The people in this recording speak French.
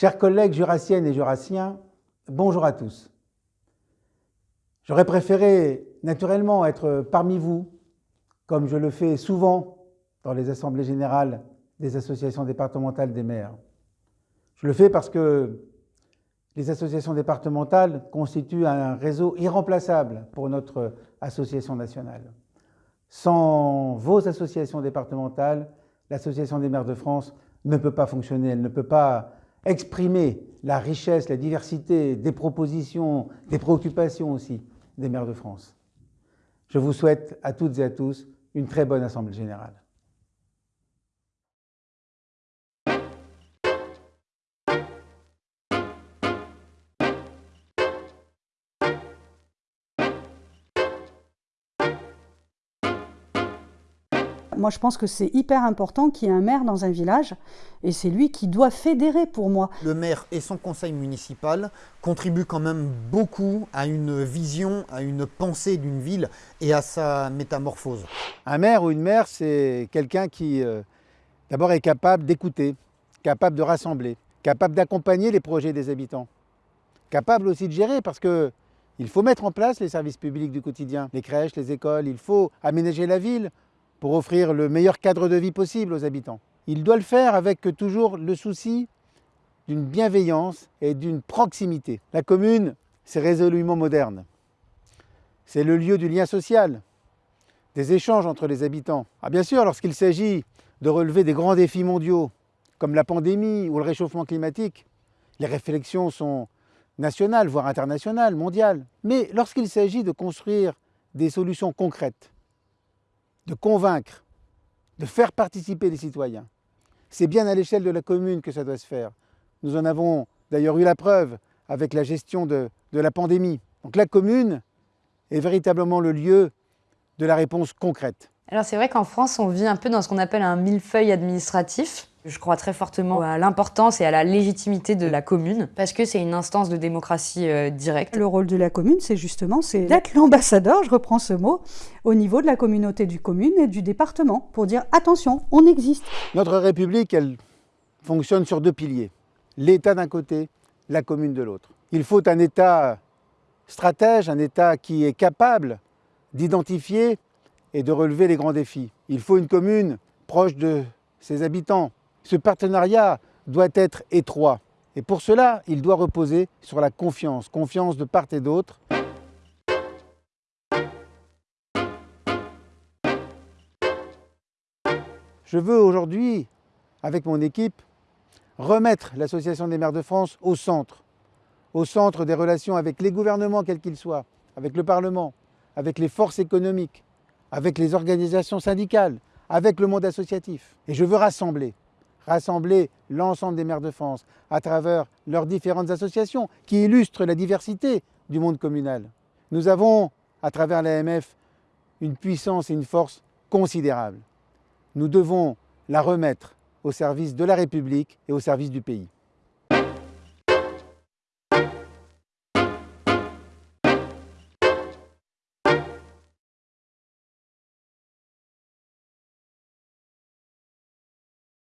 Chers collègues jurassiennes et jurassiens, bonjour à tous. J'aurais préféré naturellement être parmi vous, comme je le fais souvent dans les assemblées générales des associations départementales des maires. Je le fais parce que les associations départementales constituent un réseau irremplaçable pour notre association nationale. Sans vos associations départementales, l'Association des maires de France ne peut pas fonctionner, elle ne peut pas exprimer la richesse, la diversité des propositions, des préoccupations aussi des maires de France. Je vous souhaite à toutes et à tous une très bonne Assemblée générale. Moi, je pense que c'est hyper important qu'il y ait un maire dans un village, et c'est lui qui doit fédérer pour moi. Le maire et son conseil municipal contribuent quand même beaucoup à une vision, à une pensée d'une ville et à sa métamorphose. Un maire ou une maire, c'est quelqu'un qui, euh, d'abord, est capable d'écouter, capable de rassembler, capable d'accompagner les projets des habitants, capable aussi de gérer, parce que il faut mettre en place les services publics du quotidien, les crèches, les écoles, il faut aménager la ville pour offrir le meilleur cadre de vie possible aux habitants. Il doit le faire avec toujours le souci d'une bienveillance et d'une proximité. La commune, c'est résolument moderne. C'est le lieu du lien social, des échanges entre les habitants. Ah, bien sûr, lorsqu'il s'agit de relever des grands défis mondiaux, comme la pandémie ou le réchauffement climatique, les réflexions sont nationales, voire internationales, mondiales. Mais lorsqu'il s'agit de construire des solutions concrètes, de convaincre, de faire participer les citoyens. C'est bien à l'échelle de la commune que ça doit se faire. Nous en avons d'ailleurs eu la preuve avec la gestion de, la pandémie. Donc la commune est véritablement le lieu de la réponse concrète. Alors c'est vrai qu'en France, on vit un peu dans ce qu'on appelle un millefeuille administratif. Je crois très fortement à l'importance et à la légitimité de la commune, parce que c'est une instance de démocratie euh, directe. Le rôle de la commune, c'est justement c'est d'être l'ambassadeur, je reprends ce mot, au niveau de la communauté du commune et du département, pour dire attention, on existe. Notre République, elle fonctionne sur deux piliers. L'État d'un côté, la commune de l'autre. Il faut un État stratège, un État qui est capable d'identifier et de relever les grands défis. Il faut une commune proche de ses habitants, ce partenariat doit être étroit. Et pour cela, il doit reposer sur la confiance, confiance de part et d'autre. Je veux aujourd'hui, avec mon équipe, remettre l'Association des maires de France au centre, au centre des relations avec les gouvernements quels qu'ils soient, avec le Parlement, avec les forces économiques, avec les organisations syndicales, avec le monde associatif. Et je veux rassembler rassembler l'ensemble des maires de France à travers leurs différentes associations qui illustrent la diversité du monde communal. Nous avons, à travers l'AMF, une puissance et une force considérables. Nous devons la remettre au service de la République et au service du pays.